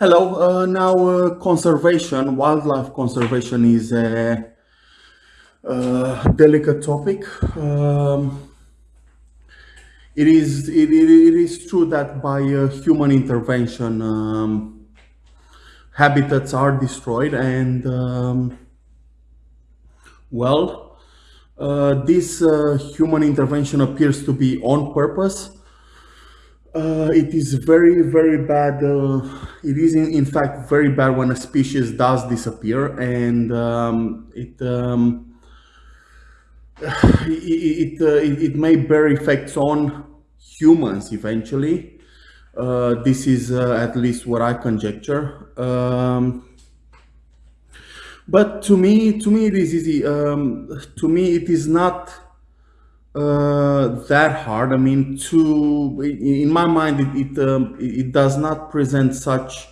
Hello. Uh, now, uh, conservation, wildlife conservation is a, uh delicate topic. Um, it is it, it, it is true that by uh, human intervention, um, habitats are destroyed, and um, well, uh, this uh, human intervention appears to be on purpose uh, it is very, very bad. Uh, it is, in, in, fact, very bad when a species does disappear, and um, it, um, it, it, uh, it, it, may bear effects on humans eventually. Uh, this is uh, at least what I conjecture. Um, but to me, to me, it is easy. Um, to me, it is not uh, that hard. I mean, to in my mind, it it, um, it does not present such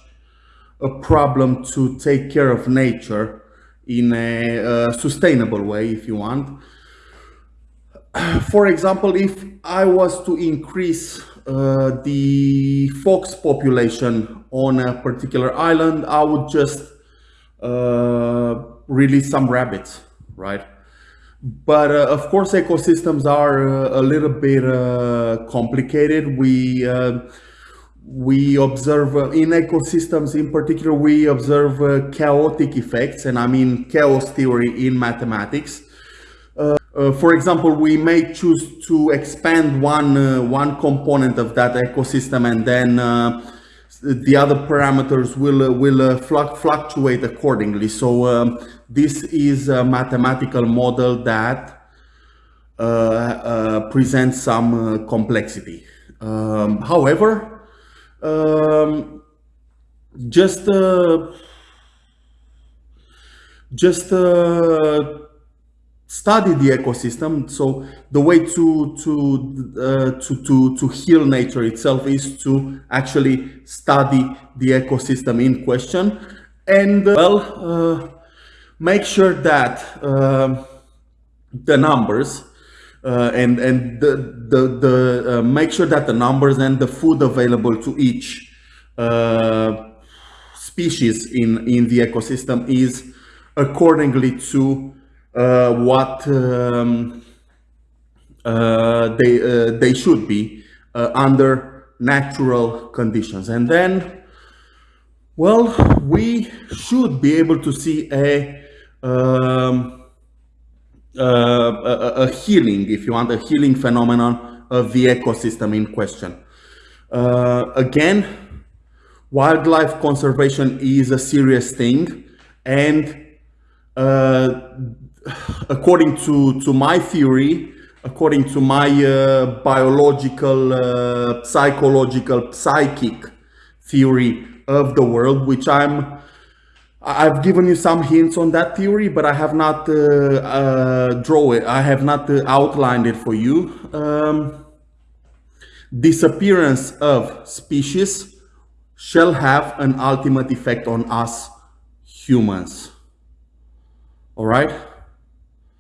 a problem to take care of nature in a, a sustainable way, if you want. For example, if I was to increase uh, the fox population on a particular island, I would just uh, release some rabbits, right? But uh, of course, ecosystems are uh, a little bit uh, complicated. We uh, we observe uh, in ecosystems, in particular, we observe uh, chaotic effects, and I mean chaos theory in mathematics. for example, we may choose to expand one one component of that ecosystem, and then the other parameters will uh, will uh, fluctuate accordingly. So um, this is a mathematical model that uh, presents some complexity. Um, however, um, just just study the ecosystem. So the way to to uh, to to to heal nature itself is to actually study the ecosystem in question, and uh, well, uh, make sure that um, the numbers. Uh, and and the the the uh, make sure that the numbers and the food available to each uh, species in in the ecosystem is accordingly to what um, uh, they uh, they should be under natural conditions. And then, well, we should be able to see a um, uh, a, a, healing, if you want, a healing phenomenon of the ecosystem in question. Uh, again, wildlife conservation is a serious thing and uh, according to, to my theory, according to my uh, biological, uh, psychological, psychic theory of the world, which I'm, I've given you some hints on that theory, but I have not uh, uh draw it. I have not uh, outlined it for you. Um, disappearance of species shall have an ultimate effect on us humans. All right.